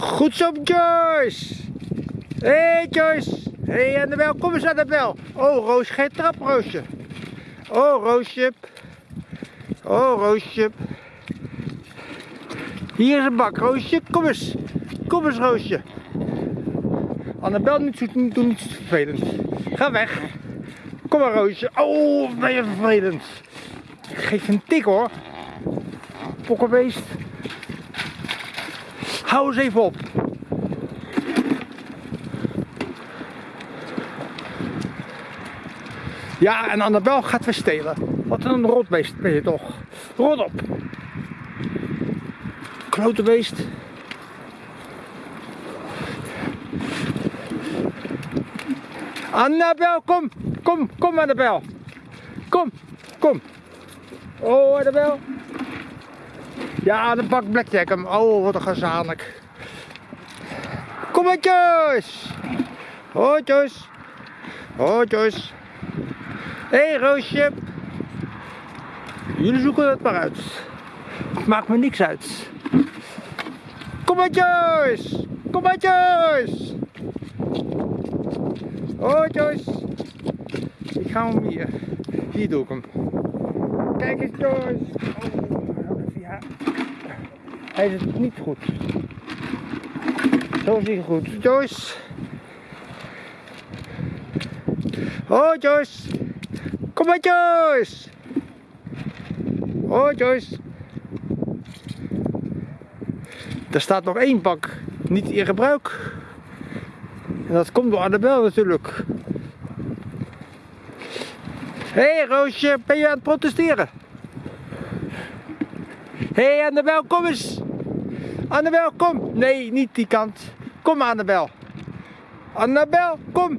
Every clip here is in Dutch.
Goed zo, Joyce. Hé, hey, Joyce. Hé, hey, Annabel, kom eens, Annabel. Oh, Roosje, geen trap, Roosje. Oh, Roosje. Oh, Roosje. Hier is een bak, Roosje. Kom eens. Kom eens, Roosje. Annabel, niet zo, doe niet zo vervelend. Ga weg. Kom maar, Roosje. Oh, ben je vervelend. Geef een tik, hoor. Pokkenbeest. Hou eens even op. Ja, en Annabel gaat weer stelen. Wat een rotbeest ben je toch. Rot op. Klote beest. Annabel, kom. Kom, kom Annabel. Kom, kom. Oh, Annabel. Ja, de bak blackjack hem. Oh, wat een gezanik. Kom Joyce. Hoi, Joyce. Hé, hey, Roosje. Jullie zoeken het maar uit. Maakt me niks uit. Kom Joyce. Kom maar, Joyce. Ik ga hem hier. Hier doe ik hem. Kijk eens, Joyce. Oh. Hij is het niet goed. Zo is hij goed. Joyce. Hoi, Joyce. Kom maar, Joyce. Hoi, Joyce. Er staat nog één bak niet in gebruik. En dat komt door Annabel natuurlijk. Hé hey, Roosje, ben je aan het protesteren? Hé hey, Annabel, kom eens. Annabel, kom. Nee, niet die kant. Kom Annabel. Annabel, kom.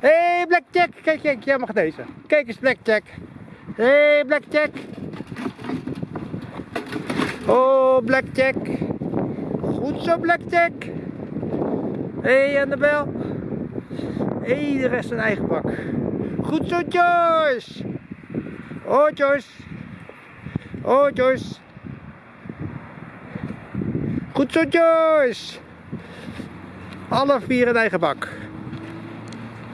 Hé hey, Blackjack, kijk, kijk, jij mag deze. Kijk eens Blackjack. Hé hey, Blackjack. Oh, Blackjack. Goed zo, Blackjack. Hé, hey, Annabel. Hé, de rest een eigen bak. Goed zo, Joyce. Oh, Joyce. Oh, Joyce. Goed zo, Joyce. Alle vier een eigen bak.